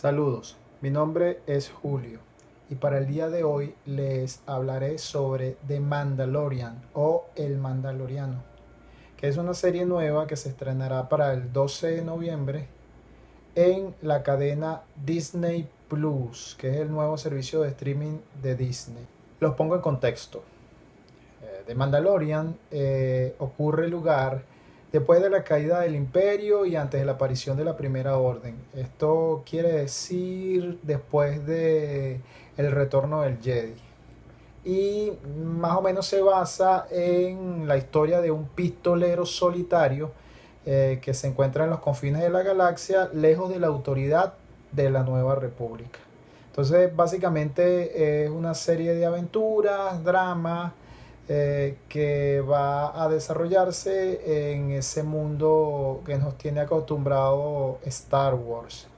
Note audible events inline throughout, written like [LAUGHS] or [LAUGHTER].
Saludos, mi nombre es Julio y para el día de hoy les hablaré sobre The Mandalorian o El Mandaloriano, que es una serie nueva que se estrenará para el 12 de noviembre en la cadena Disney Plus, que es el nuevo servicio de streaming de Disney. Los pongo en contexto. Eh, The Mandalorian eh, ocurre lugar después de la caída del imperio y antes de la aparición de la primera orden. Esto quiere decir después de el retorno del Jedi. Y más o menos se basa en la historia de un pistolero solitario eh, que se encuentra en los confines de la galaxia, lejos de la autoridad de la nueva república. Entonces, básicamente es una serie de aventuras, dramas, eh, que va a desarrollarse en ese mundo que nos tiene acostumbrado Star Wars.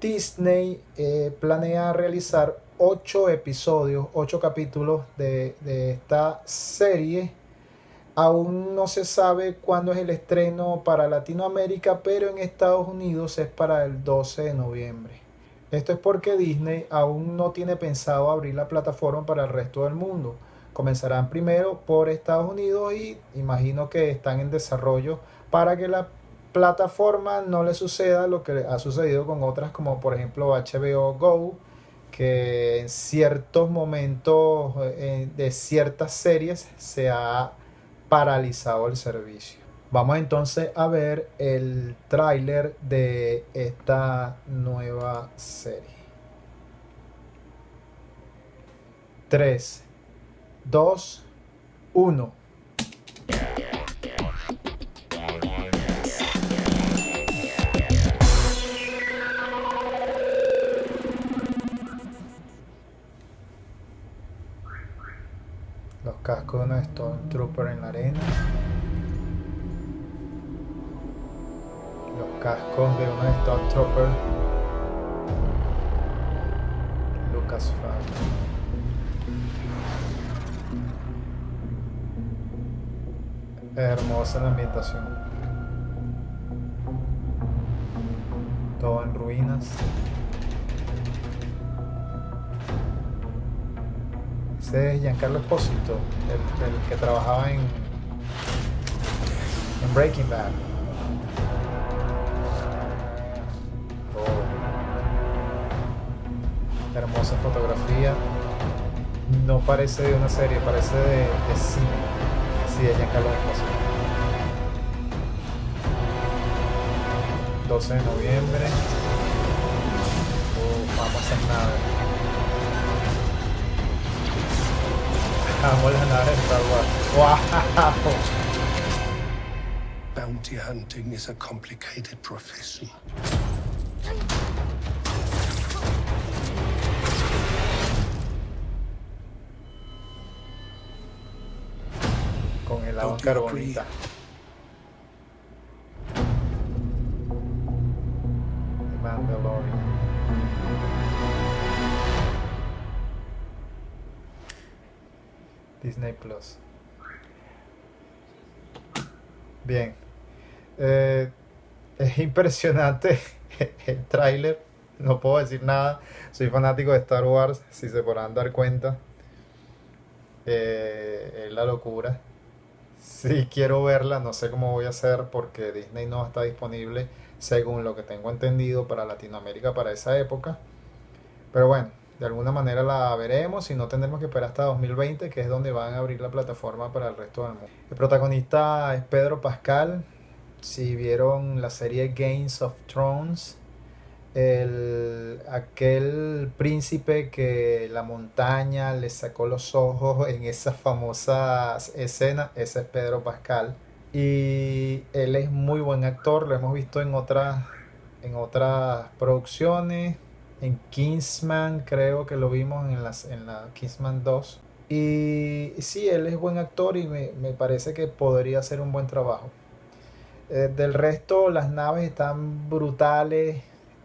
Disney eh, planea realizar ocho episodios, ocho capítulos de, de esta serie. Aún no se sabe cuándo es el estreno para Latinoamérica, pero en Estados Unidos es para el 12 de noviembre. Esto es porque Disney aún no tiene pensado abrir la plataforma para el resto del mundo comenzarán primero por Estados Unidos y imagino que están en desarrollo para que la plataforma no le suceda lo que ha sucedido con otras como por ejemplo HBO Go que en ciertos momentos eh, de ciertas series se ha paralizado el servicio. Vamos entonces a ver el tráiler de esta nueva serie. 3 2, 1. Los cascos de una Stormtrooper en la arena. Cascos de una Stormtrooper. Lucasfilm. Hermosa la ambientación. Todo en ruinas. Ese es Giancarlo Espósito, el, que trabajaba en Breaking Bad. Hermosa fotografía. No parece de una serie, parece de, de cine. Sí, de Giancarlo Esposito. 12 de noviembre. Uh, vamos a hacer nave. Vamos las naves de Star Wars. ¡Wow! Bounty hunting is a complicated profession. La banca carbonita. Mandalorian. Disney Plus. Bien. Eh, es impresionante [LAUGHS] el tráiler. No puedo decir nada. Soy fanático de Star Wars, si se podrán dar cuenta. Eh, es la locura. Sí, quiero verla, no sé cómo voy a hacer porque Disney no está disponible, según lo que tengo entendido, para Latinoamérica para esa época. Pero bueno, de alguna manera la veremos y no tendremos que esperar hasta 2020, que es donde van a abrir la plataforma para el resto del mundo. El protagonista es Pedro Pascal. Si vieron la serie Games of Thrones, el, aquel príncipe que la montaña le sacó los ojos en esas famosas escenas, ese es Pedro Pascal. Y él es muy buen actor, lo hemos visto en otras, en otras producciones. En Kingsman creo que lo vimos en, las, en la Kingsman 2. Y sí, él es buen actor y me, parece que podría hacer un buen trabajo. Eh, del resto, las naves están brutales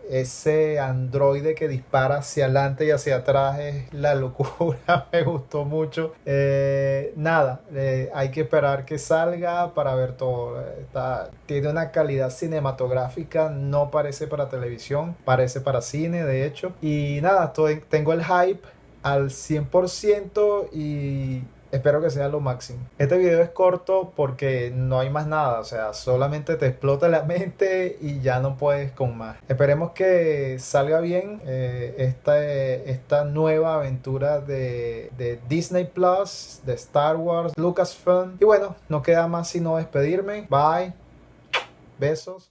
ese androide que dispara hacia adelante y hacia atrás es la locura, [LAUGHS] me gustó mucho. Eh, nada, eh, hay que esperar que salga para ver todo. Está, tiene una calidad cinematográfica, no parece para televisión, parece para cine, de hecho. Y nada, tengo el hype al 100% y espero que sea lo máximo. Este video es corto porque no hay más nada, o sea, solamente te explota la [LAUGHS] mente y ya no puedes con más. Esperemos que salga bien eh, esta, esta nueva aventura de, de Disney Plus, de Star Wars, Lucasfilm. Y bueno, no queda más sino despedirme. Bye. Besos.